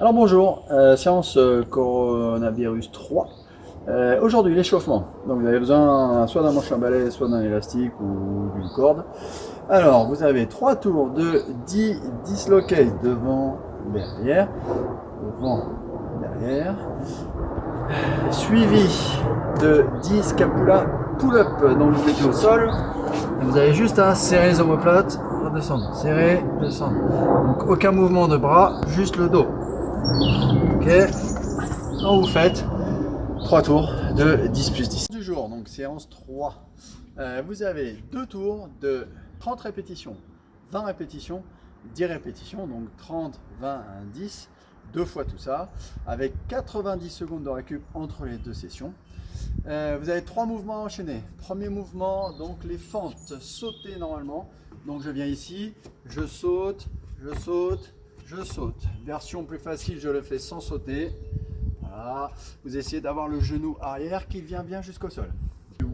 Alors bonjour, euh, séance euh, coronavirus 3. Euh, Aujourd'hui l'échauffement. Donc vous avez besoin soit d'un manche à balai, soit d'un élastique ou d'une corde. Alors vous avez trois tours de 10 dislocates devant, derrière, devant, derrière, suivi de 10 scapula pull-up. Donc vous mettez au sol, vous avez juste à serrer les omoplates, redescendre, serrer, descendre. Donc aucun mouvement de bras, juste le dos. Ok, donc vous faites 3 tours de 10 plus 10. Du jour, donc séance 3. Euh, vous avez deux tours de 30 répétitions, 20 répétitions, 10 répétitions, donc 30, 20, 10, deux fois tout ça, avec 90 secondes de récup entre les deux sessions. Euh, vous avez trois mouvements enchaînés. Premier mouvement, donc les fentes, sauter normalement. Donc je viens ici, je saute, je saute, je saute. Version plus facile, je le fais sans sauter. Vous essayez d'avoir le genou arrière qui vient bien jusqu'au sol.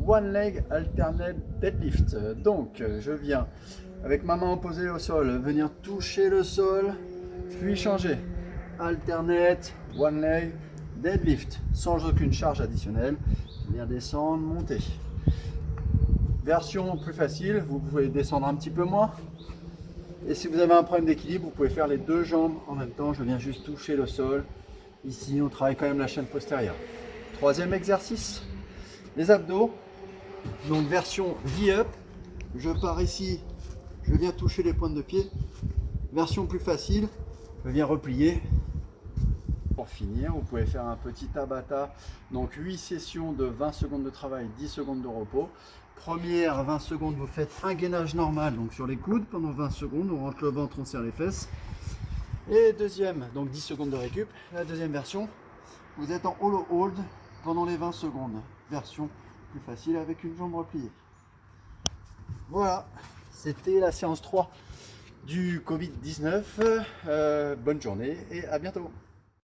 One leg alternate deadlift. Donc je viens avec ma main opposée au sol, venir toucher le sol, puis changer. Alternate, one leg, deadlift, sans aucune charge additionnelle. Venir descendre, monter. Version plus facile, vous pouvez descendre un petit peu moins. Et si vous avez un problème d'équilibre, vous pouvez faire les deux jambes en même temps. Je viens juste toucher le sol. Ici, on travaille quand même la chaîne postérieure. Troisième exercice, les abdos. Donc version V-up. Je pars ici, je viens toucher les pointes de pied. Version plus facile, je viens replier. Pour finir, vous pouvez faire un petit tabata. Donc 8 sessions de 20 secondes de travail, 10 secondes de repos. Première 20 secondes, vous faites un gainage normal, donc sur les coudes pendant 20 secondes, on rentre le ventre, on serre les fesses. Et deuxième, donc 10 secondes de récup. La deuxième version, vous êtes en hollow hold pendant les 20 secondes. Version plus facile avec une jambe repliée. Voilà, c'était la séance 3 du Covid-19. Euh, bonne journée et à bientôt